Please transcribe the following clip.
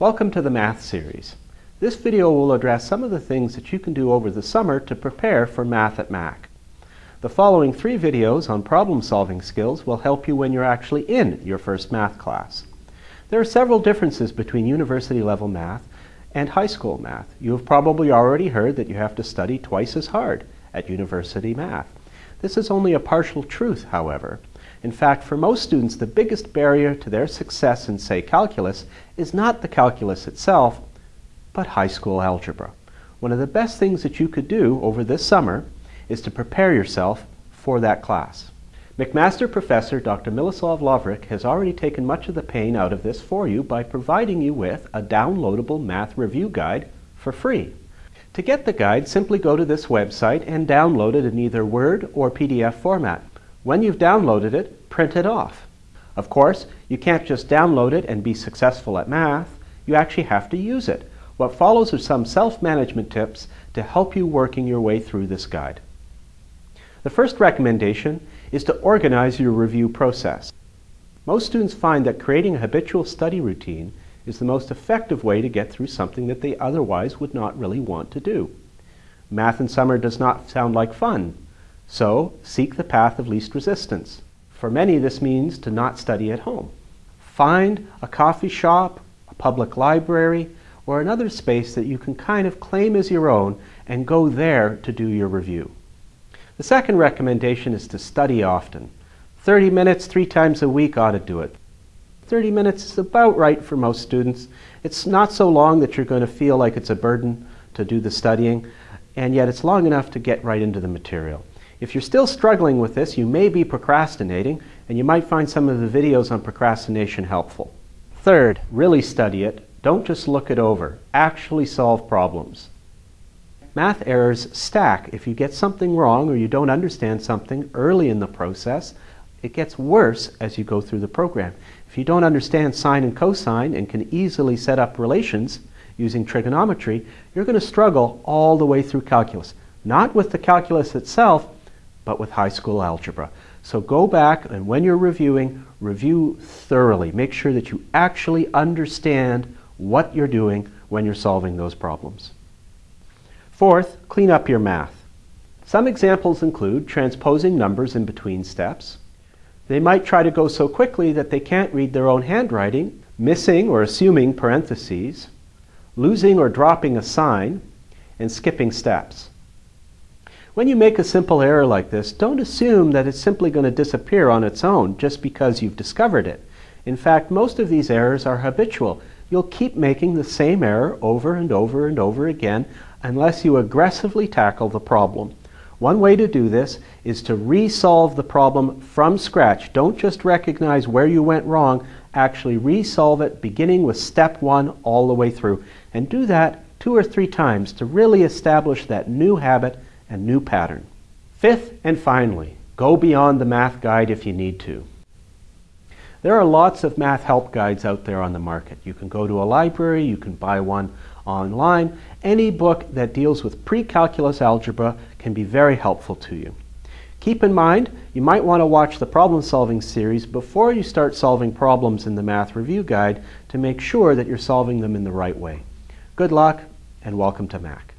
Welcome to the Math series. This video will address some of the things that you can do over the summer to prepare for Math at Mac. The following three videos on problem-solving skills will help you when you're actually in your first math class. There are several differences between university-level math and high school math. You have probably already heard that you have to study twice as hard at university math. This is only a partial truth, however. In fact, for most students, the biggest barrier to their success in, say, calculus is not the calculus itself, but high school algebra. One of the best things that you could do over this summer is to prepare yourself for that class. McMaster professor Dr. Miroslav Lovric has already taken much of the pain out of this for you by providing you with a downloadable math review guide for free. To get the guide, simply go to this website and download it in either Word or PDF format. When you've downloaded it, print it off. Of course, you can't just download it and be successful at math. You actually have to use it. What follows are some self-management tips to help you working your way through this guide. The first recommendation is to organize your review process. Most students find that creating a habitual study routine is the most effective way to get through something that they otherwise would not really want to do. Math in summer does not sound like fun, so seek the path of least resistance. For many, this means to not study at home. Find a coffee shop, a public library, or another space that you can kind of claim as your own and go there to do your review. The second recommendation is to study often. 30 minutes three times a week ought to do it. 30 minutes is about right for most students. It's not so long that you're going to feel like it's a burden to do the studying, and yet it's long enough to get right into the material. If you're still struggling with this, you may be procrastinating, and you might find some of the videos on procrastination helpful. Third, really study it. Don't just look it over. Actually solve problems. Math errors stack. If you get something wrong or you don't understand something early in the process, it gets worse as you go through the program. If you don't understand sine and cosine and can easily set up relations using trigonometry, you're going to struggle all the way through calculus. Not with the calculus itself, but with high school algebra. So go back and when you're reviewing, review thoroughly. Make sure that you actually understand what you're doing when you're solving those problems. Fourth, clean up your math. Some examples include transposing numbers in between steps. They might try to go so quickly that they can't read their own handwriting, missing or assuming parentheses, losing or dropping a sign, and skipping steps. When you make a simple error like this, don't assume that it's simply going to disappear on its own just because you've discovered it. In fact, most of these errors are habitual. You'll keep making the same error over and over and over again unless you aggressively tackle the problem. One way to do this is to resolve the problem from scratch. Don't just recognize where you went wrong, actually resolve it beginning with step one all the way through. And do that two or three times to really establish that new habit and new pattern. Fifth and finally, go beyond the math guide if you need to. There are lots of math help guides out there on the market. You can go to a library, you can buy one online. Any book that deals with pre-calculus algebra can be very helpful to you. Keep in mind, you might want to watch the problem solving series before you start solving problems in the Math Review Guide to make sure that you're solving them in the right way. Good luck and welcome to Mac.